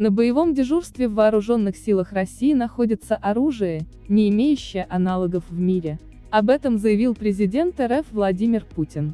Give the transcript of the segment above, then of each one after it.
На боевом дежурстве в вооруженных силах России находится оружие, не имеющее аналогов в мире. Об этом заявил президент РФ Владимир Путин.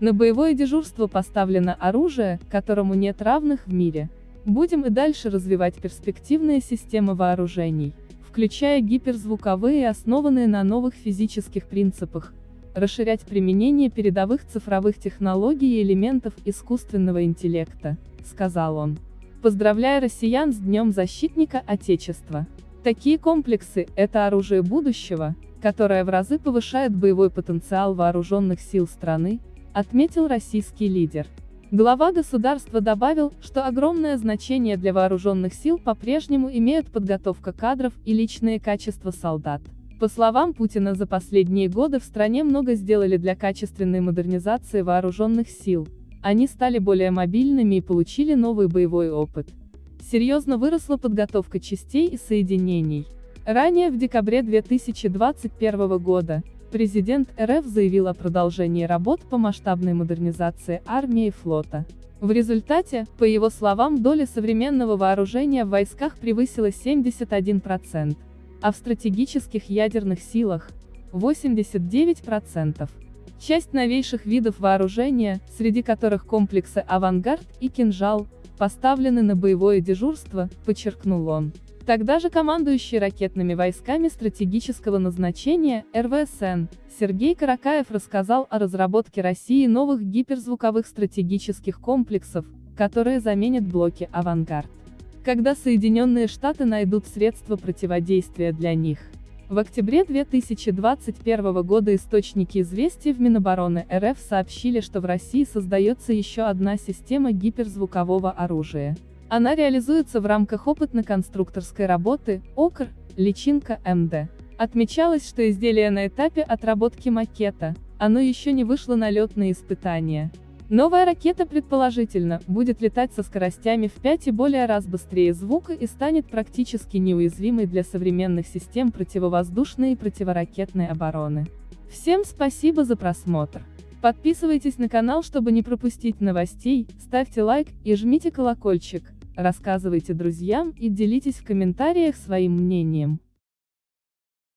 На боевое дежурство поставлено оружие, которому нет равных в мире. Будем и дальше развивать перспективные системы вооружений, включая гиперзвуковые, основанные на новых физических принципах, расширять применение передовых цифровых технологий и элементов искусственного интеллекта, сказал он. Поздравляя россиян с Днем Защитника Отечества. Такие комплексы – это оружие будущего, которое в разы повышает боевой потенциал вооруженных сил страны, отметил российский лидер. Глава государства добавил, что огромное значение для вооруженных сил по-прежнему имеют подготовка кадров и личные качества солдат. По словам Путина за последние годы в стране много сделали для качественной модернизации вооруженных сил. Они стали более мобильными и получили новый боевой опыт. Серьезно выросла подготовка частей и соединений. Ранее в декабре 2021 года, президент РФ заявил о продолжении работ по масштабной модернизации армии и флота. В результате, по его словам, доля современного вооружения в войсках превысила 71% а в стратегических ядерных силах – 89%. Часть новейших видов вооружения, среди которых комплексы «Авангард» и «Кинжал», поставлены на боевое дежурство, подчеркнул он. Тогда же командующий ракетными войсками стратегического назначения, РВСН, Сергей Каракаев рассказал о разработке России новых гиперзвуковых стратегических комплексов, которые заменят блоки «Авангард» когда Соединенные Штаты найдут средства противодействия для них. В октябре 2021 года источники известий в Минобороны РФ сообщили, что в России создается еще одна система гиперзвукового оружия. Она реализуется в рамках опытно-конструкторской работы, ОКР, личинка МД. Отмечалось, что изделие на этапе отработки макета, оно еще не вышло на летные испытания. Новая ракета предположительно, будет летать со скоростями в 5 и более раз быстрее звука и станет практически неуязвимой для современных систем противовоздушной и противоракетной обороны. Всем спасибо за просмотр. Подписывайтесь на канал, чтобы не пропустить новостей, ставьте лайк и жмите колокольчик, рассказывайте друзьям и делитесь в комментариях своим мнением.